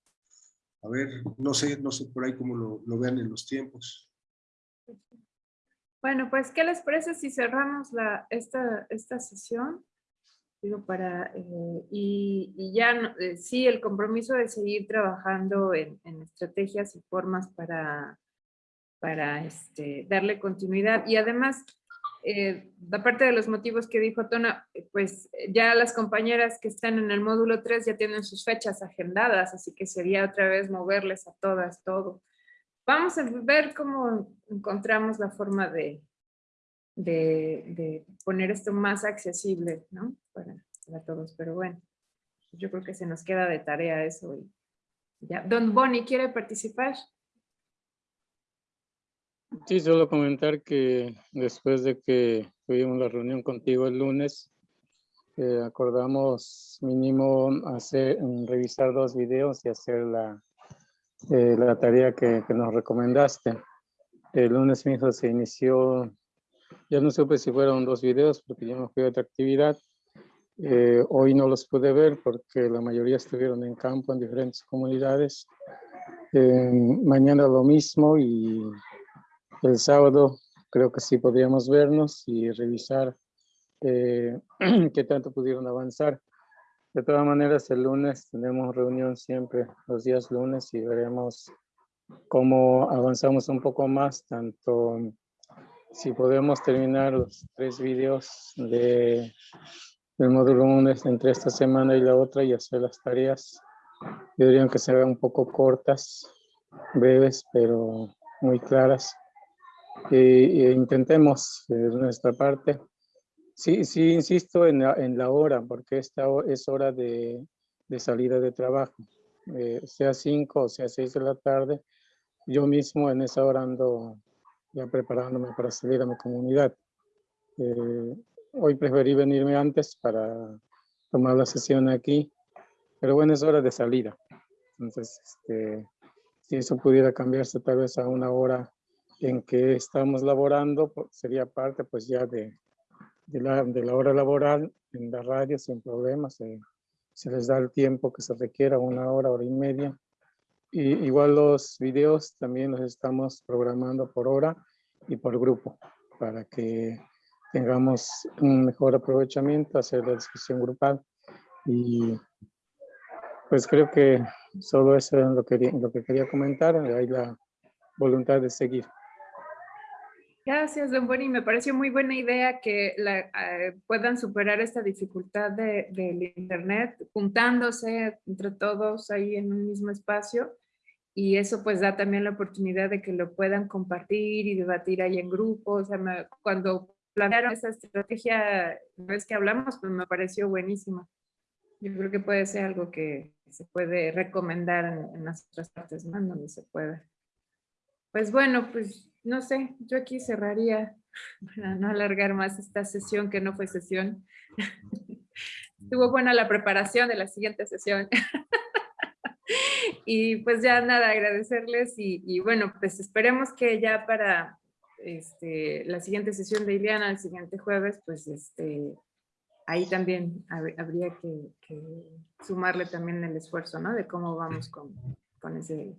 A ver, no sé, no sé por ahí cómo lo, vean en los tiempos. Bueno, pues, ¿qué les parece si cerramos esta, esta sesión? Digo, para, eh, y, ya, eh, sí, el compromiso de seguir trabajando en estrategias y formas para para este, darle continuidad. Y además, eh, aparte de los motivos que dijo Tona, pues ya las compañeras que están en el módulo 3 ya tienen sus fechas agendadas, así que sería otra vez moverles a todas todo. Vamos a ver cómo encontramos la forma de, de, poner esto más accesible, ¿no? Para, todos, pero bueno, yo creo que se nos queda de tarea eso. Y ya. Don Bonnie, ¿quiere participar? Sí, solo comentar que después de que tuvimos la reunión contigo el lunes, eh, acordamos mínimo hacer, revisar dos videos y hacer la, eh, la tarea que, que, nos recomendaste. El lunes mismo se inició, ya no supe si fueron dos videos porque yo me fui a otra actividad. Eh, hoy no los pude ver porque la mayoría estuvieron en campo en diferentes comunidades. mañana lo mismo y el sábado creo que sí podríamos vernos y revisar eh, qué tanto pudieron avanzar. De todas maneras, el lunes tenemos reunión siempre los días lunes y veremos cómo avanzamos un poco más, tanto si podemos terminar los tres videos de, del módulo 1 entre esta semana y la otra y hacer las tareas. Yo diría que sean un poco cortas, breves, pero muy claras intentemos de nuestra parte. Sí, sí, insisto en la, en la hora, porque esta es hora de, de salida de trabajo, eh, sea 5 o sea 6 de la tarde. Yo mismo en esa hora ando ya preparándome para salir a mi comunidad. Eh, hoy preferí venirme antes para tomar la sesión aquí, pero bueno, es hora de salida. Entonces, este, si eso pudiera cambiarse tal vez a una hora en que estamos laborando sería parte pues ya de, de, la, de la hora laboral en la radio sin problemas. Se, se, les da el tiempo que se requiera, una hora, hora y media. Y igual los videos también los estamos programando por hora y por grupo para que tengamos un mejor aprovechamiento, hacer la discusión grupal y pues creo que solo eso es lo que, lo que quería comentar, hay la voluntad de seguir. Gracias, don Boni. Me pareció muy buena idea que la, eh, puedan superar esta dificultad de- del Internet juntándose entre todos ahí en un mismo espacio. Y eso pues da también la oportunidad de que lo puedan compartir y debatir ahí en grupo. O sea, me- cuando plantearon esa estrategia, la vez que hablamos, pues me pareció buenísima. Yo creo que puede ser algo que se puede recomendar en, en las otras partes, ¿no? En donde se pueda. Pues bueno, pues no sé, yo aquí cerraría para no alargar más esta sesión que no fue sesión. Estuvo buena la preparación de la siguiente sesión. Y pues ya nada, agradecerles y, y bueno, pues esperemos que ya para este, la siguiente sesión de Ileana, el siguiente jueves, pues este, ahí también hab- habría que, que sumarle también el esfuerzo, ¿no? De cómo vamos con, con ese,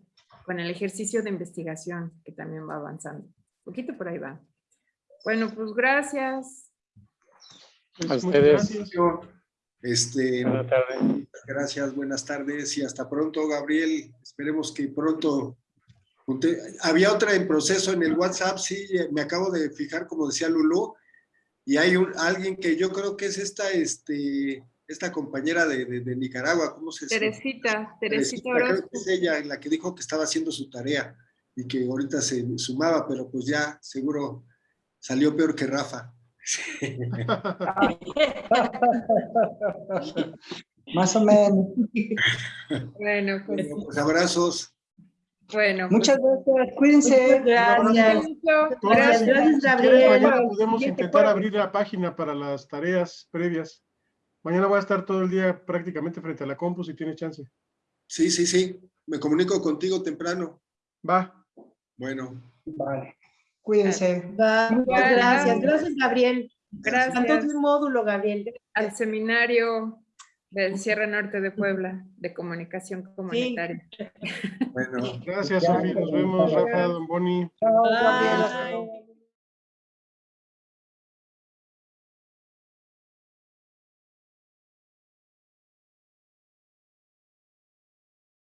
con el ejercicio de investigación que también va avanzando. Un poquito por ahí va. Bueno, pues gracias. A Muchas ustedes. gracias. Este, Buenas tardes. gracias, buenas tardes y hasta pronto, Gabriel. Esperemos que pronto. Había otra en proceso en el WhatsApp, sí, me acabo de fijar, como decía Lulú, y hay un, alguien que yo creo que es esta, este, esta compañera de, de- de Nicaragua, ¿cómo se llama? Teresita, Teresita Teresita, es ella la que dijo que estaba haciendo su tarea y que ahorita se sumaba, pero pues ya seguro salió peor que Rafa. Más o menos. Bueno, pues Bueno, pues abrazos. bueno. pues, Muchas gracias, cuídense. Gracias. Gracias. Gracias, Gabriel. mañana podemos intentar abrir la página para las tareas previas. Mañana voy a estar todo el día prácticamente frente a la compu si tienes chance. Sí, sí, sí. Me comunico contigo temprano. Va. Bueno. Vale. Cuídense. Va, muchas gracias. Gracias, Gabriel. Gracias. Faltó un módulo, Gabriel. al seminario del Sierra Norte de Puebla de comunicación comunitaria. Bueno. Gracias, Sofi. Nos vemos, Rafa, Don Boni. Chao, Gabriel. Hasta luego. Bye.